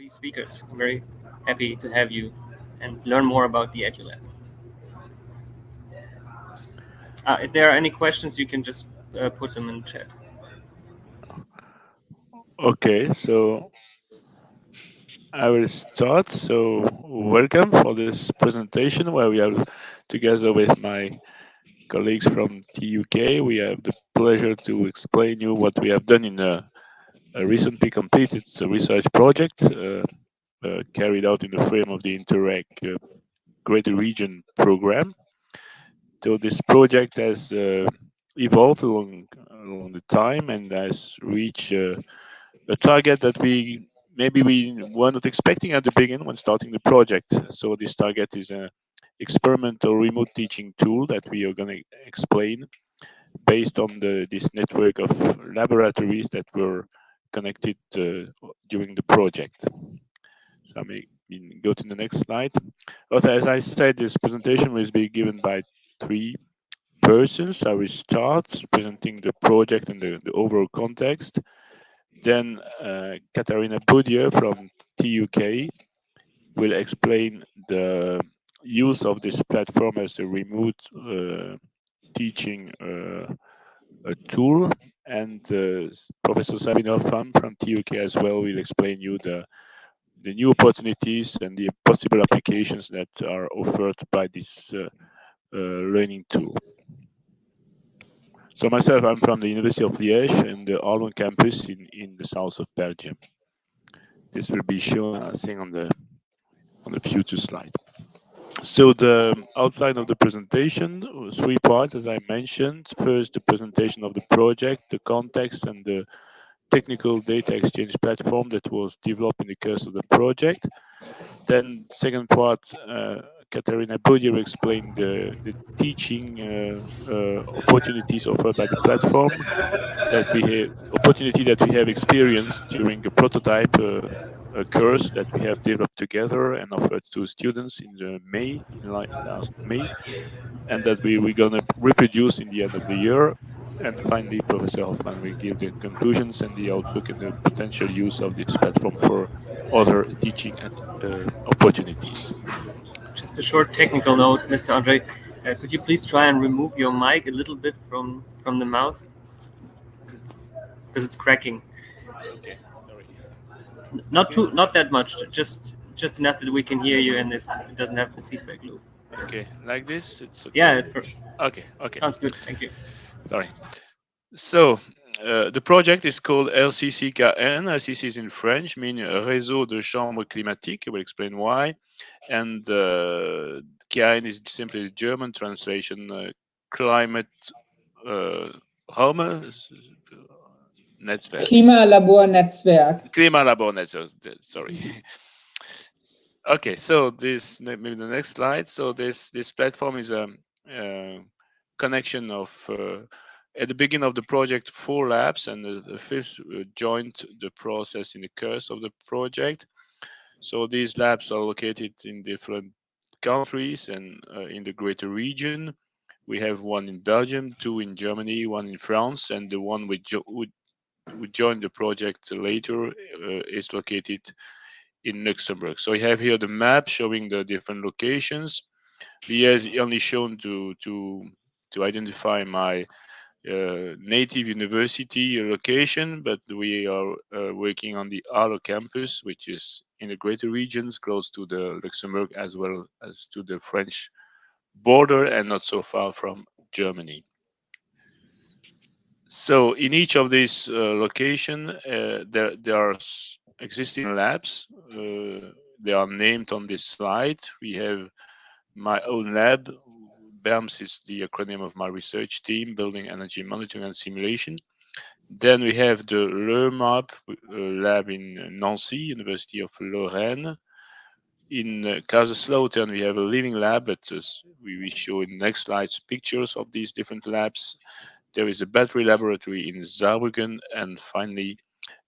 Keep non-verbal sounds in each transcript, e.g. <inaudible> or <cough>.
three speakers. I'm very happy to have you and learn more about the EduLab. Uh, if there are any questions, you can just uh, put them in chat. Okay, so I will start. So welcome for this presentation where we are together with my colleagues from TUK. We have the pleasure to explain you what we have done in a recently completed research project uh, uh, carried out in the frame of the Interreg uh, Greater Region program. So this project has evolved along, along the time and has reached a target that we maybe we were not expecting at the beginning when starting the project. So this target is an experimental remote teaching tool that we are going to explain based on the this network of laboratories that were connected uh, during the project. So I may go to the next slide. But as I said, this presentation will be given by three persons. I will start presenting the project and the, the overall context. Then uh, Katharina Boudier from TUK will explain the use of this platform as a remote uh, teaching uh, a tool and uh, Professor Sabine Hoffmann from TUK as well will explain you the the new opportunities and the possible applications that are offered by this uh, uh, learning tool. So myself, I'm from the University of Liège and the Arlon campus in, in the south of Belgium. This will be shown, I think, on the on the future slide. So the outline of the presentation, three parts, as I mentioned. First, the presentation of the project, the context, and the technical data exchange platform that was developed in the course of the project. Then, second part, uh, Katharina Boudier explained the, the teaching uh, uh, opportunities offered by the platform that we have opportunity that we have experienced during a prototype uh, a course that we have developed together and offered to students in the May, in last May, and that we we're gonna reproduce in the end of the year. And finally, Professor Hoffmann will give the conclusions and the outlook and the potential use of this platform for other teaching uh, opportunities. Just a short technical note, Mr. Andre. Uh, could you please try and remove your mic a little bit from from the mouth because it's cracking. Not too, not that much. Just just enough that we can hear you and it's, it doesn't have the feedback loop. Okay, like this, it's okay. Yeah, it's perfect. Okay, okay. Sounds good. Thank you. Sorry. So uh, the project is called RCCKN. RCC is in French, meaning Réseau de Chambres Climatiques. I will explain why. And uh, KN is simply the German translation, uh, climate uh, Raume, Netzwerk. Klimalabornetzwerk. Klimalabornetzwerk, sorry. <laughs> okay, so this maybe the next slide. So this this platform is a, a connection of uh, at the beginning of the project four labs and the, the fifth uh, joined the process in the course of the project. So these labs are located in different countries and uh, in the greater region. We have one in Belgium, two in Germany, one in France, and the one we, jo we, we joined the project later uh, is located in Luxembourg. So I have here the map showing the different locations. We have only shown to to to identify my uh, native university location, but we are uh, working on the Arlon campus, which is in the greater regions, close to the Luxembourg as well as to the French border and not so far from Germany. So in each of these uh, location, uh, there, there are existing labs. Uh, they are named on this slide. We have my own lab. BERMS is the acronym of my research team, Building Energy Monitoring and Simulation. Then we have the LERMAB uh, lab in Nancy, University of Lorraine. In uh, Kaiserslautern, we have a living lab, but uh, we will show in the next slides pictures of these different labs. There is a battery laboratory in Saarbrücken, and finally,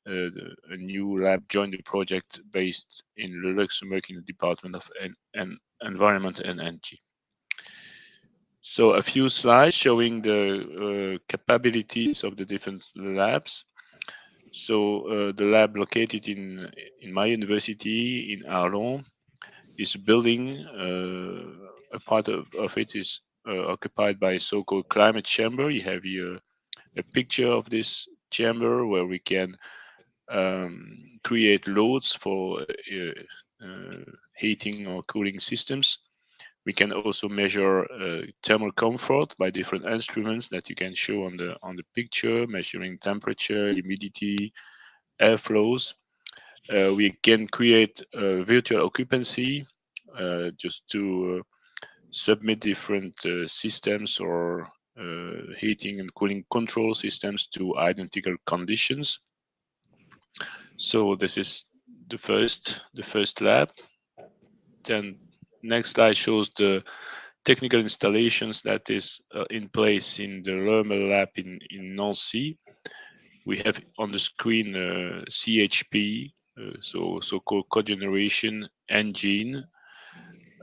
uh, a new lab joined the project based in Luxembourg in the Department of en en Environment and Energy. So a few slides showing the uh, capabilities of the different labs. So uh, the lab located in in my university in Arlon is building. Uh, a part of, of it is occupied by a so-called climate chamber. You have here a picture of this chamber where we can um, create loads for uh, uh, heating or cooling systems. We can also measure uh, thermal comfort by different instruments that you can show on the on the picture, measuring temperature, humidity, airflows. Uh, we can create virtual occupancy uh, just to uh, submit different uh, systems or heating and cooling control systems to identical conditions. So this is the first the first lab. Then next slide shows the technical installations that is uh, in place in the LERMAB lab in, in Nancy. We have on the screen uh, CHP, uh, so so-called cogeneration engine.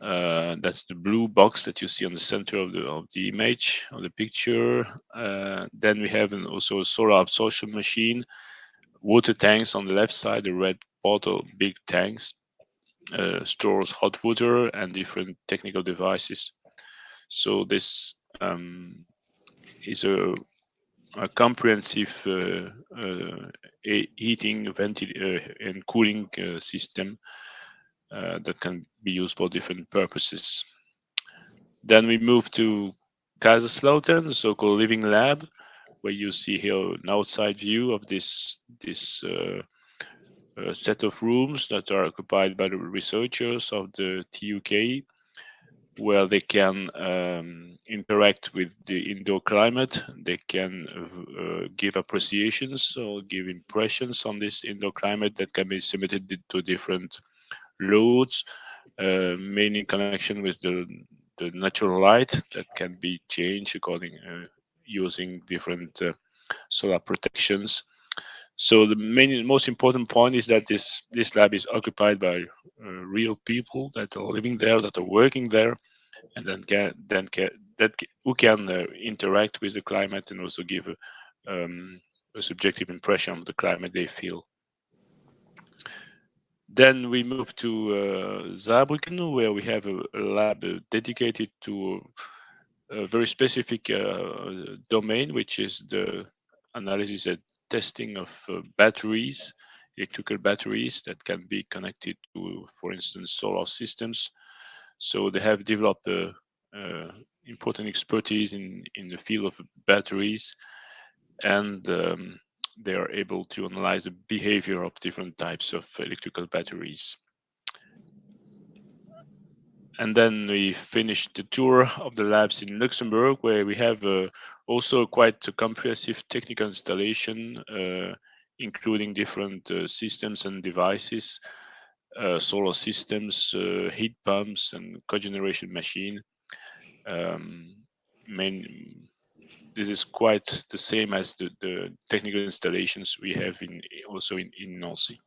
Uh, that's the blue box that you see on the center of the of the image of the picture. Uh, then we have an, also a solar absorption machine, water tanks on the left side, the red bottle, big tanks, uh, stores hot water and different technical devices. So this um, is a, a comprehensive uh, uh, heating, ventil uh, and cooling system uh, that can be used for different purposes. Then we move to Kaiserslautern, the so-called living lab, where you see here an outside view of this this uh, set of rooms that are occupied by the researchers of the TUK, where they can um, interact with the indoor climate. They can uh, give appreciations or give impressions on this indoor climate that can be submitted to different loads, uh, mainly in connection with the, the natural light that can be changed according uh, using different uh, solar protections. So the main, most important point is that this this lab is occupied by uh, real people that are living there, that are working there, and then can then can, that who can uh, interact with the climate and also give um, a subjective impression of the climate they feel. Then we move to uh, Saarbrücken, where we have a, a lab dedicated to a very specific uh, domain, which is the analysis and testing of uh, batteries, electrical batteries that can be connected to, for instance, solar systems. So they have developed a, a important expertise in, in the field of batteries and um, they are able to analyze the behavior of different types of electrical batteries. And then we finished the tour of the labs in Luxembourg, where we have uh, also quite a comprehensive technical installation, uh, including different uh, systems and devices, uh, solar systems, uh, heat pumps, and cogeneration machine. Um, main, this is quite the same as the, the technical installations we have in also in, in Nancy.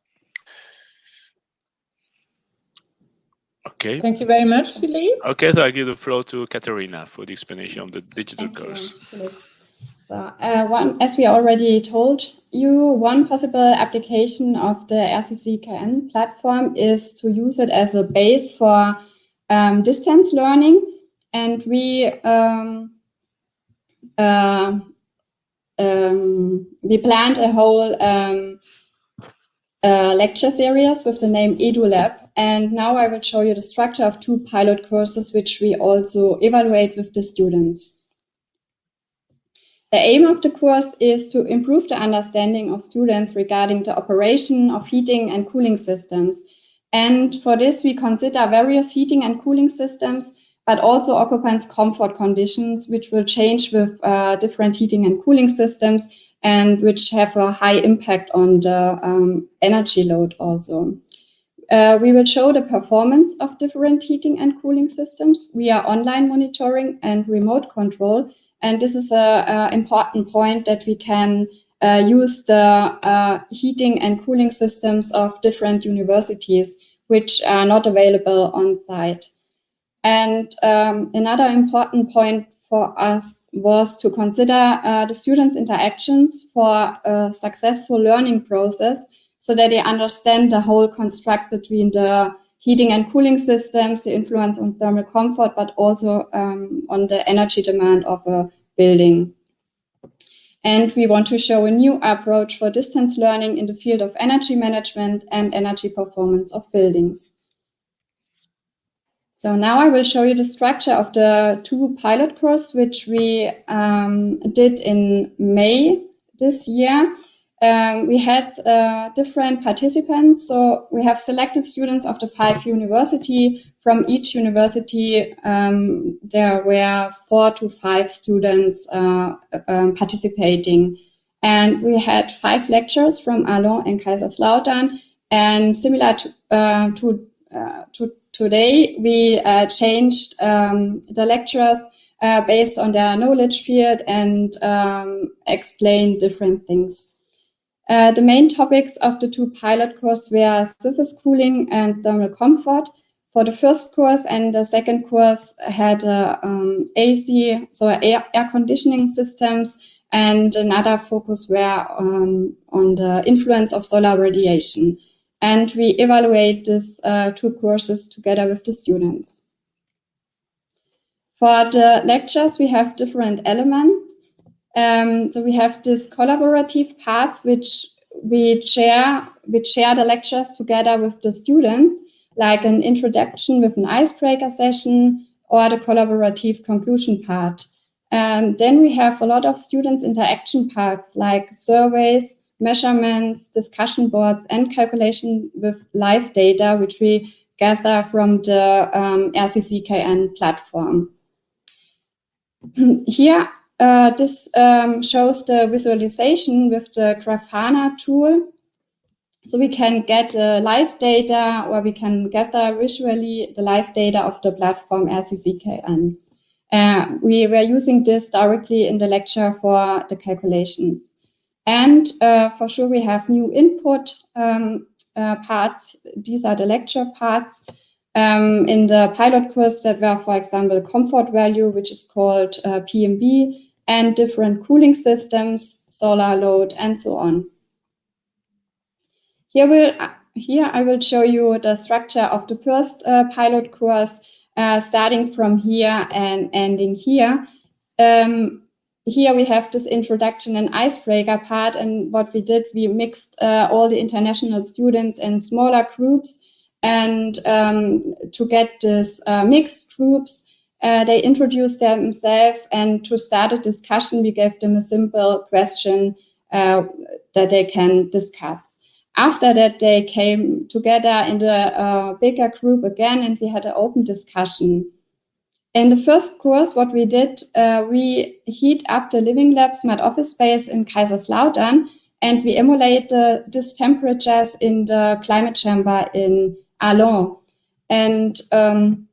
Okay. Thank you very much, Philippe. Okay, so I give the floor to Katharina for the explanation of the digital Thank course. You, so, uh, one, as we already told you, one possible application of the RCCKN platform is to use it as a base for um, distance learning. And we um, uh, um, we planned a whole um, uh, lecture series with the name EduLab. And now I will show you the structure of two pilot courses, which we also evaluate with the students. The aim of the course is to improve the understanding of students regarding the operation of heating and cooling systems. And for this, we consider various heating and cooling systems, but also occupants' comfort conditions, which will change with uh, different heating and cooling systems and which have a high impact on the um, energy load also. Uh, we will show the performance of different heating and cooling systems via online monitoring and remote control. And this is an important point that we can uh, use the uh, heating and cooling systems of different universities, which are not available on site. And um, another important point for us was to consider uh, the students' interactions for a successful learning process. so that they understand the whole construct between the heating and cooling systems, the influence on thermal comfort, but also um, on the energy demand of a building. And we want to show a new approach for distance learning in the field of energy management and energy performance of buildings. So now I will show you the structure of the two pilot course, which we um, did in May this year. Um, we had uh, different participants. So we have selected students of the five university. From each university, um, there were four to five students uh, um, participating. And we had five lectures from Arlon and Kaiserslautern. And similar to, uh, to, uh, to today, we uh, changed um, the lecturers uh, based on their knowledge field and um, explained different things. Uh, the main topics of the two pilot courses were surface cooling and thermal comfort. For the first course and the second course had uh, um, AC, so air, air, conditioning systems, and another focus were um, on the influence of solar radiation and we evaluate these uh, two courses together with the students. For the lectures, we have different elements. Um, so we have this collaborative parts which we share, we share the lectures together with the students, like an introduction with an icebreaker session or the collaborative conclusion part. And then we have a lot of students interaction parts like surveys, measurements, discussion boards, and calculation with live data, which we gather from the um, RCCKN platform. <clears throat> Here, uh, this um, shows the visualization with the Grafana tool. So we can get uh, live data or we can gather visually the live data of the platform RCCKN. Uh, we were using this directly in the lecture for the calculations. And uh, for sure, we have new input um, uh, parts. These are the lecture parts. Um, in the pilot course that were, for example, comfort value, which is called uh, PMV, and different cooling systems, solar load, and so on. Here, will, here I will show you the structure of the first uh, pilot course, uh, starting from here and ending here. Um, here we have this introduction and icebreaker part. And what we did, we mixed uh, all the international students in smaller groups. And um, to get this uh, mixed groups, uh, they introduced themselves. And to start a discussion, we gave them a simple question uh, that they can discuss. After that, they came together in the uh, bigger group again, and we had an open discussion. In the first course, what we did, uh, we heat up the living lab smart office space in Kaiserslautern, and we emulate the, these temperatures in the climate chamber in Arlon. And um,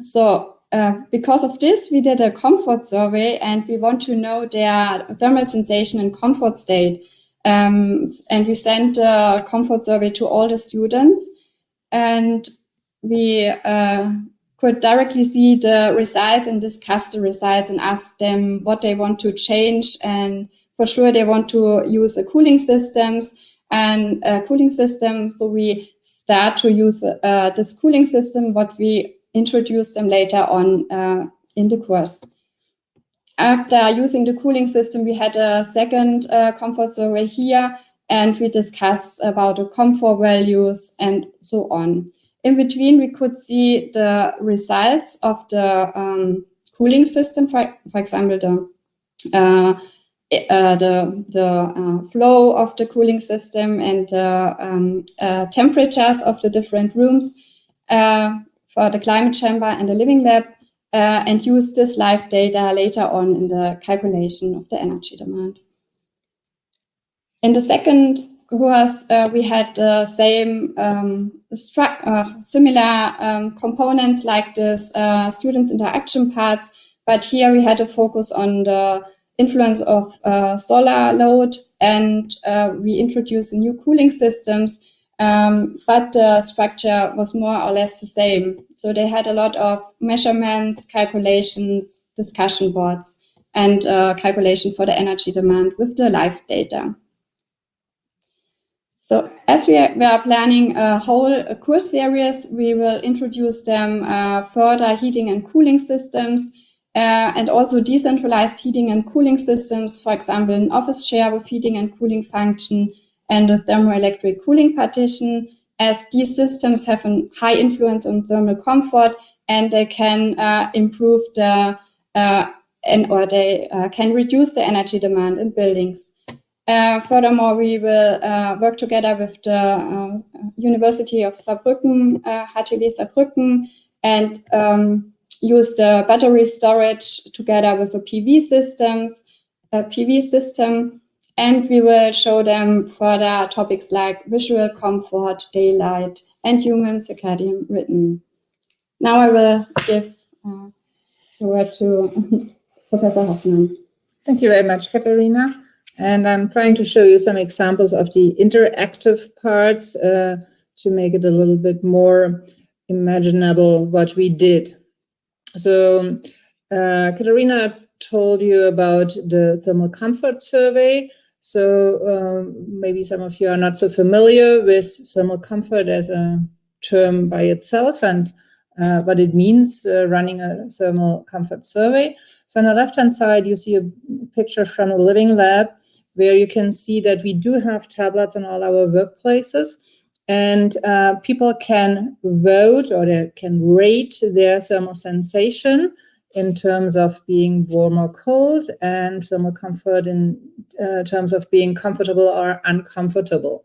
so uh, because of this, we did a comfort survey and we want to know their thermal sensation and comfort state. Um, and we sent a comfort survey to all the students and we uh, could directly see the results and discuss the results and ask them what they want to change. And for sure, they want to use a cooling systems and a cooling system. So we start to use uh, this cooling system, what we introduce them later on uh, in the course. After using the cooling system, we had a second uh, comfort survey here, and we discussed about the comfort values and so on. In between, we could see the results of the um, cooling system, for, for example, the uh, uh, the the uh, flow of the cooling system and the um, uh, temperatures of the different rooms uh, for the climate chamber and the living lab, uh, and use this live data later on in the calculation of the energy demand. In the second course, uh, we had the same um, uh, similar um, components like this uh, students interaction parts, but here we had a focus on the influence of uh, solar load and uh, we introduced new cooling systems, um, but the structure was more or less the same. So they had a lot of measurements, calculations, discussion boards, and uh, calculation for the energy demand with the live data. So as we are, we are planning a whole course series, we will introduce them uh, further heating and cooling systems uh, and also decentralized heating and cooling systems, for example, an office share with heating and cooling function and a thermoelectric cooling partition, as these systems have a high influence on thermal comfort and they can uh, improve the uh, and or they uh, can reduce the energy demand in buildings. Uh, furthermore, we will uh, work together with the uh, University of Saarbrücken, HTW Saarbrücken, and um, use the battery storage together with the PV systems, a PV system, and we will show them further topics like visual comfort, daylight, and human circadian rhythm. Now I will give uh, the word to <laughs> Professor Hoffmann. Thank you very much, Katharina. And I'm trying to show you some examples of the interactive parts uh, to make it a little bit more imaginable what we did. So uh, Katharina told you about the thermal comfort survey. So um, maybe some of you are not so familiar with thermal comfort as a term by itself and uh, what it means uh, running a thermal comfort survey. So on the left-hand side, you see a picture from a living lab where you can see that we do have tablets in all our workplaces and uh, people can vote or they can rate their thermal sensation in terms of being warm or cold and thermal comfort in uh, terms of being comfortable or uncomfortable.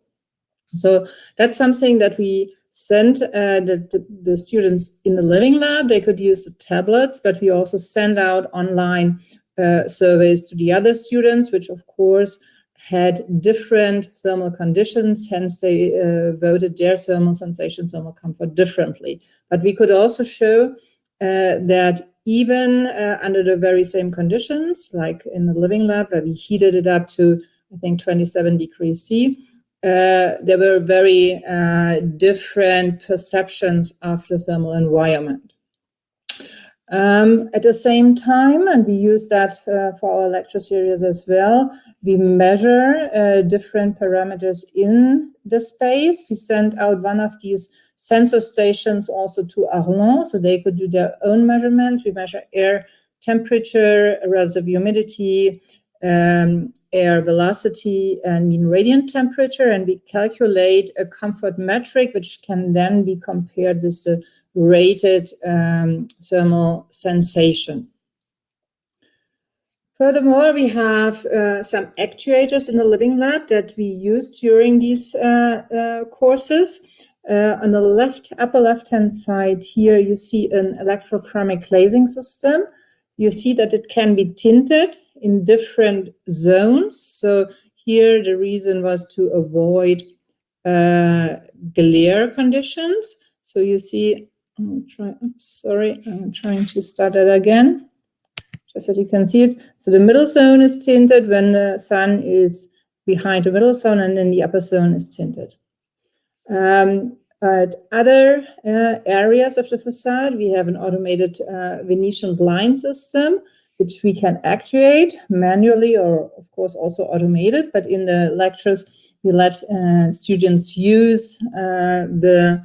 So that's something that we send uh, the, the, the, students in the living lab. They could use the tablets, but we also send out online uh, surveys to the other students, which of course had different thermal conditions, hence they uh, voted their thermal sensation, thermal comfort differently. But we could also show uh, that even uh, under the very same conditions, like in the living lab where we heated it up to, I think, 27 degrees C, uh, there were very uh, different perceptions of the thermal environment. Um, at the same time, and we use that uh, for our lecture series as well, we measure uh, different parameters in the space. We send out one of these sensor stations also to Arlon, so they could do their own measurements. We measure air temperature, relative humidity, um, air velocity and mean radiant temperature, and we calculate a comfort metric, which can then be compared with the rated um, thermal sensation. Furthermore, we have uh, some actuators in the Living Lab that we use during these uh, uh, courses. Uh, on the left, upper left-hand side here, you see an electrochromic glazing system. You see that it can be tinted in different zones. So here the reason was to avoid uh, glare conditions. So you see, I'm try, oops, sorry, I'm trying to start it again, just so you can see it. So the middle zone is tinted when the sun is behind the middle zone and then the upper zone is tinted. Um, at other uh, areas of the facade, we have an automated uh, Venetian blind system which we can actuate manually or of course also automated. But in the lectures, we let uh, students use uh, the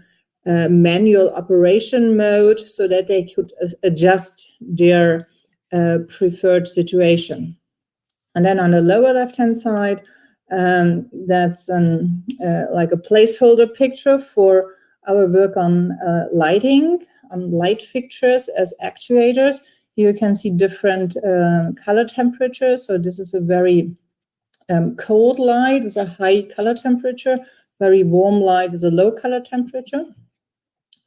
uh, manual operation mode so that they could adjust their uh, preferred situation. And then on the lower left-hand side, um, that's an, uh, like a placeholder picture for our work on uh, lighting, on light fixtures as actuators. Here you can see different uh, color temperatures. So this is a very um, cold light with a high color temperature, very warm light with a low color temperature.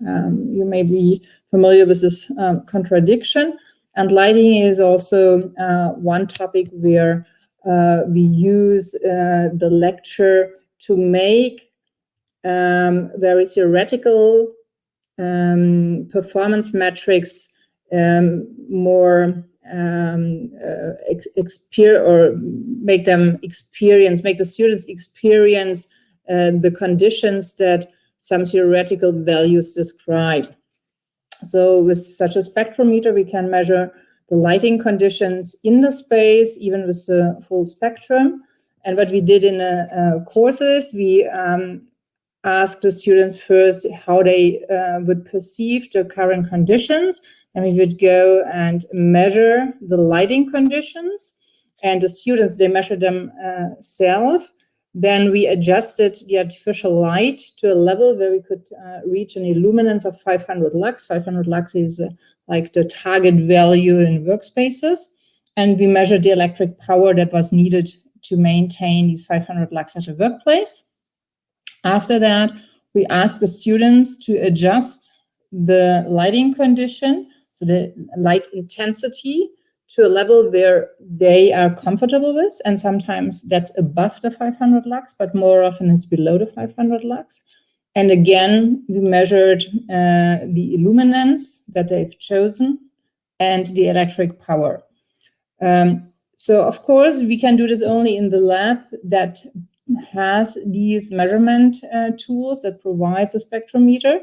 Um, you may be familiar with this um, contradiction. And lighting is also uh, one topic where uh, we use uh, the lecture to make um, very theoretical um, performance metrics um, more um, uh, ex or make them experience, make the students experience uh, the conditions that some theoretical values describe. So with such a spectrometer, we can measure the lighting conditions in the space, even with the full spectrum. And what we did in the uh, courses, we um, asked the students first how they uh, would perceive the current conditions, and we would go and measure the lighting conditions. And the students, they measure them uh, self. Then we adjusted the artificial light to a level where we could uh, reach an illuminance of 500 lux. 500 lux is uh, like the target value in workspaces. And we measured the electric power that was needed to maintain these 500 lux at a workplace. After that, we asked the students to adjust the lighting condition, so the light intensity, to a level where they are comfortable with. And sometimes that's above the 500 lux, but more often it's below the 500 lux. And again, we measured uh, the illuminance that they've chosen and the electric power. Um, so of course, we can do this only in the lab that has these measurement uh, tools that provides a spectrometer.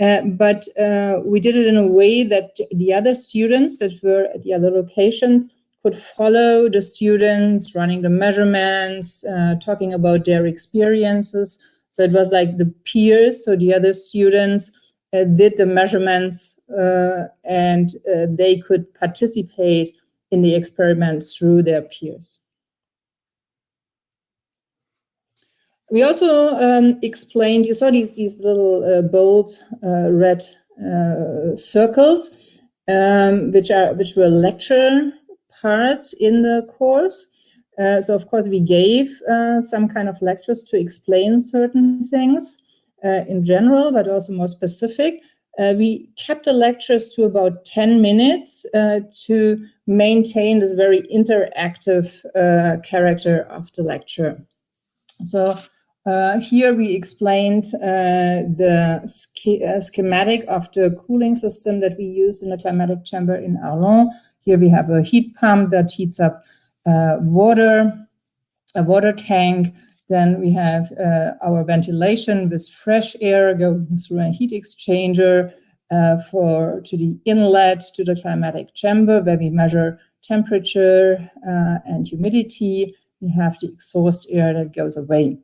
Uh, but uh, we did it in a way that the other students that were at the other locations could follow the students running the measurements, uh, talking about their experiences. So it was like the peers, so the other students uh, did the measurements uh, and they could participate in the experiments through their peers. We also um, explained, you saw these, these little uh, bold uh, red uh, circles, um, which are which were lecture parts in the course. Uh, so of course we gave uh, some kind of lectures to explain certain things uh, in general, but also more specific. Uh, we kept the lectures to about 10 minutes uh, to maintain this very interactive uh, character of the lecture. So uh, here we explained uh, the sch uh, schematic of the cooling system that we use in the climatic chamber in Arlon. Here we have a heat pump that heats up water, a water tank, then we have uh, our ventilation with fresh air going through a heat exchanger uh, for to the inlet to the climatic chamber where we measure temperature uh, and humidity. We have the exhaust air that goes away.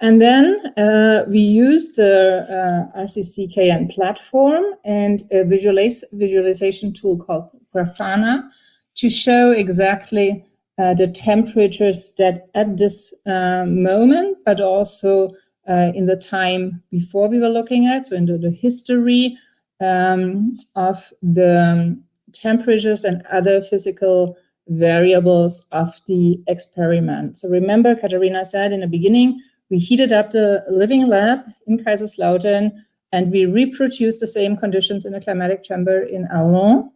And then uh, we use the uh, RCCKN platform and a visualiz visualization tool called Grafana to show exactly uh, the temperatures that at this uh, moment, but also uh, in the time before we were looking at, so into the history um, of the temperatures and other physical variables of the experiment. So remember, Katharina said in the beginning, we heated up the living lab in Kaiserslautern and we reproduced the same conditions in a climatic chamber in Arlon.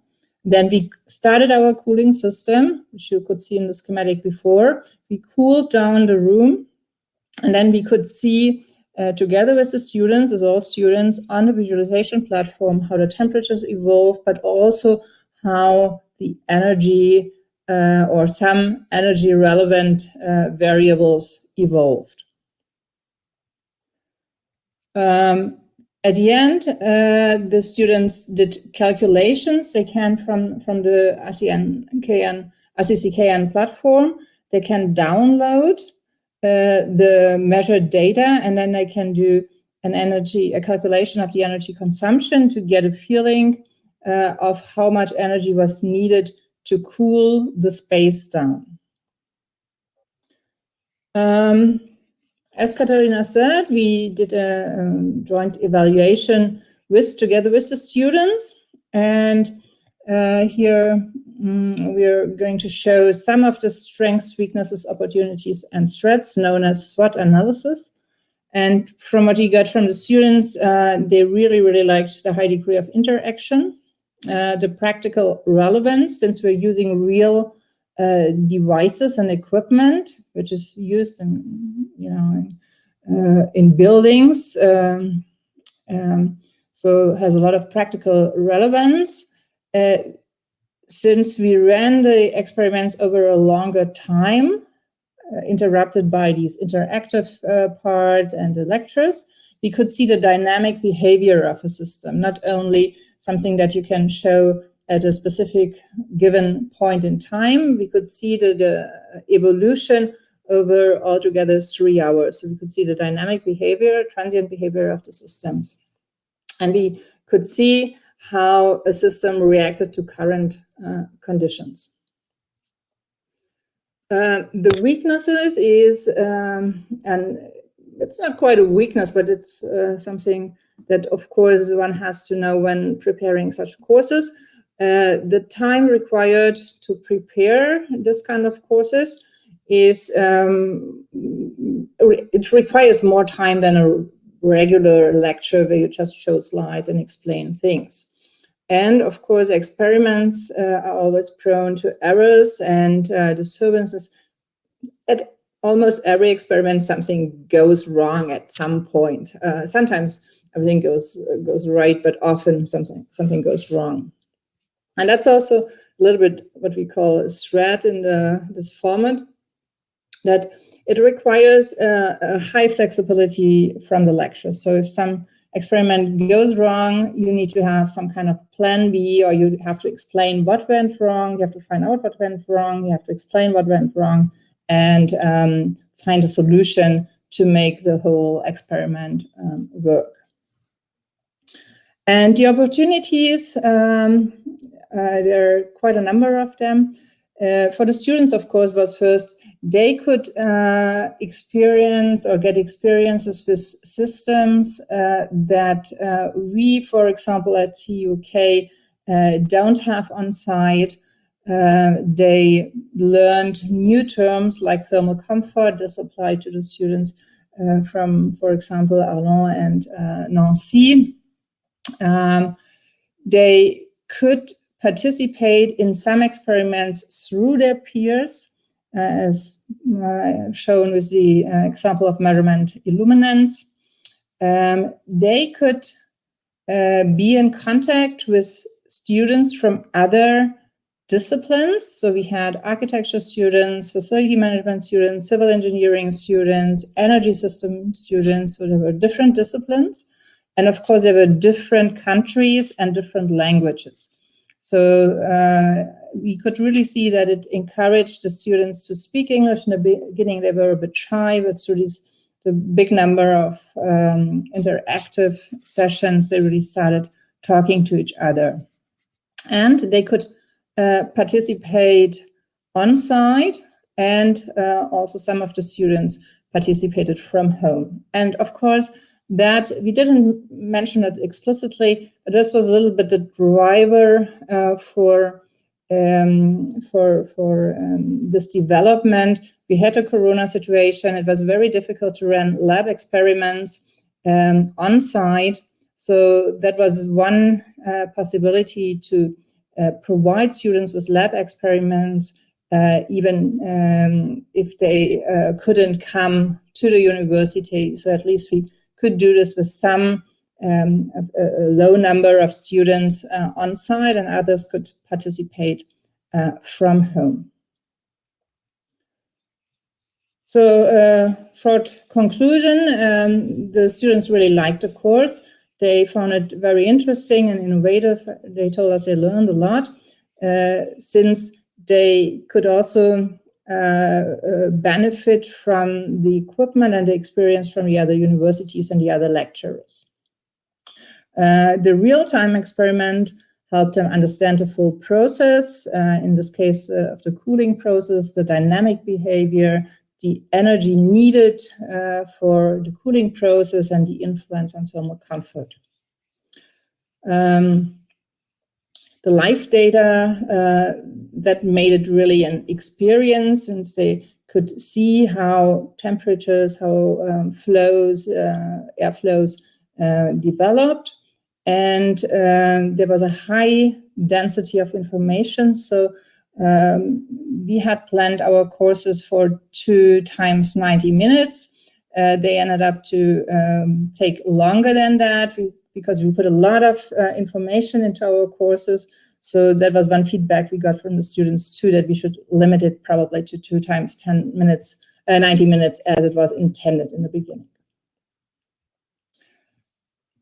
Then we started our cooling system, which you could see in the schematic before. We cooled down the room, and then we could see uh, together with the students, with all students on the visualization platform, how the temperatures evolve, but also how the energy uh, or some energy relevant uh, variables evolved. Um, at the end, uh, the students did calculations. They can from from the RCNKN, RCCKN platform. They can download uh, the measured data, and then they can do an energy a calculation of the energy consumption to get a feeling uh, of how much energy was needed to cool the space down. Um, as Katharina said, we did a um, joint evaluation with together with the students. And uh, here um, we're going to show some of the strengths, weaknesses, opportunities, and threats known as SWOT analysis. And from what we got from the students, uh, they really, really liked the high degree of interaction, uh, the practical relevance, since we're using real uh, devices and equipment, which is used in, you know, in, uh, in buildings. Um, um, so has a lot of practical relevance. Uh, since we ran the experiments over a longer time, uh, interrupted by these interactive uh, parts and the lectures, we could see the dynamic behavior of a system, not only something that you can show at a specific given point in time. We could see the, the evolution over altogether three hours. So we could see the dynamic behavior, transient behavior of the systems. And we could see how a system reacted to current uh, conditions. Uh, the weaknesses is, um, and it's not quite a weakness, but it's uh, something that, of course, one has to know when preparing such courses. Uh, the time required to prepare this kind of courses is, um, it requires more time than a regular lecture where you just show slides and explain things. And of course, experiments uh, are always prone to errors and uh, disturbances. At almost every experiment, something goes wrong at some point. Uh, sometimes everything goes goes right, but often something something goes wrong. And that's also a little bit what we call a threat in the, this format, that it requires a high flexibility from the lecture. So if some experiment goes wrong, you need to have some kind of plan B, or you have to explain what went wrong. You have to find out what went wrong. You have to explain what went wrong and um, find a solution to make the whole experiment um, work. And the opportunities, um, uh, there are quite a number of them. Uh, for the students, of course, was first they could uh, experience or get experiences with systems uh, that uh, we, for example, at TUK uh, don't have on site. Uh, they learned new terms like thermal comfort. This applied to the students uh, from, for example, Arlon and Nancy. Um, they could participate in some experiments through their peers uh, as uh, shown with the uh, example of measurement illuminance. Um, they could be in contact with students from other disciplines. So we had architecture students, facility management students, civil engineering students, energy system students. So there were different disciplines. And of course, there were different countries and different languages. So uh, we could really see that it encouraged the students to speak English. In the beginning, they were a bit shy, but through these the big number of um, interactive sessions, they really started talking to each other. And they could uh, participate on site, and uh, also some of the students participated from home. And of course, that we didn't mention it explicitly, but this was a little bit the driver uh, for um, for for um, this development. We had a corona situation. It was very difficult to run lab experiments um, on site. So that was one uh, possibility to uh, provide students with lab experiments, uh, even um, if they uh, couldn't come to the university. So at least we could do this with some um, a, a, low number of students uh, on site and others could participate uh, from home. So uh, short conclusion, um, the students really liked the course. They found it very interesting and innovative. They told us they learned a lot uh, since they could also benefit from the equipment and the experience from the other universities and the other lecturers. Uh, the real-time experiment helped them understand the full process, uh, in this case uh, of the cooling process, the dynamic behavior, the energy needed uh, for the cooling process and the influence on thermal comfort. Um, the live data uh, that made it really an experience since they could see how temperatures, how um, flows, uh, air flows uh, developed. And um, there was a high density of information. So um, we had planned our courses for two times 90 minutes. Uh, they ended up to um, take longer than that we, because we put a lot of uh, information into our courses. So that was one feedback we got from the students too, that we should limit it probably to two times 10 minutes, uh, 90 minutes as it was intended in the beginning.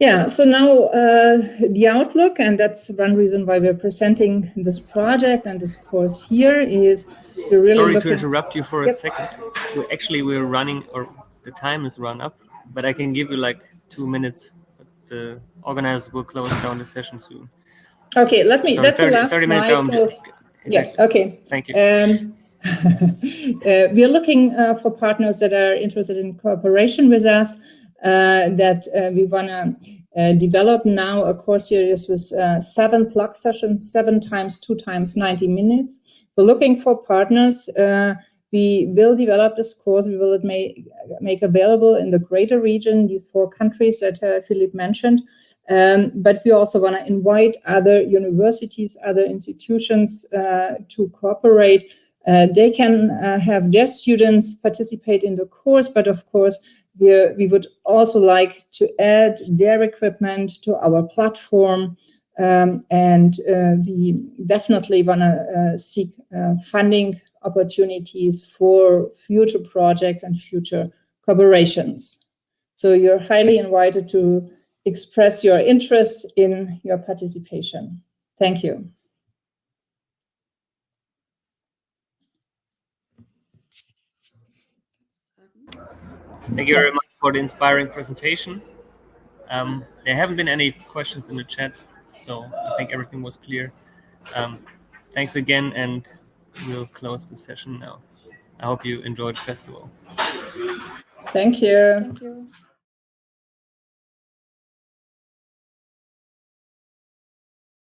Yeah, so now uh, the outlook, and that's one reason why we're presenting this project and this course here is to really Sorry to interrupt you for a Yep. second. We actually, we're running, or the time is run up, but I can give you like two minutes. The organizers will close down the session soon. Okay, let me, So that's the 30 last 30 minutes slide. So, Exactly. yeah, okay. Thank you. Um, <laughs> uh, we are looking uh, for partners that are interested in cooperation with us, uh, that uh, we want to uh, develop now a course series with uh, seven plug sessions, seven times, two times 90 minutes. We're looking for partners. We will develop this course. We will make, make available in the greater region, these four countries that uh, Philippe mentioned. Um, but we also want to invite other universities, other institutions uh, to cooperate. Uh, they can uh, have their students participate in the course, but of course, we, we would also like to add their equipment to our platform. Um, and uh, we definitely want to uh, seek funding opportunities for future projects and future collaborations. So you're highly invited to express your interest in your participation. Thank you. Thank you very much for the inspiring presentation. Um, there haven't been any questions in the chat, so I think everything was clear. Um, thanks again, and we'll close the session now. I hope you enjoyed the festival. Thank you. Thank you.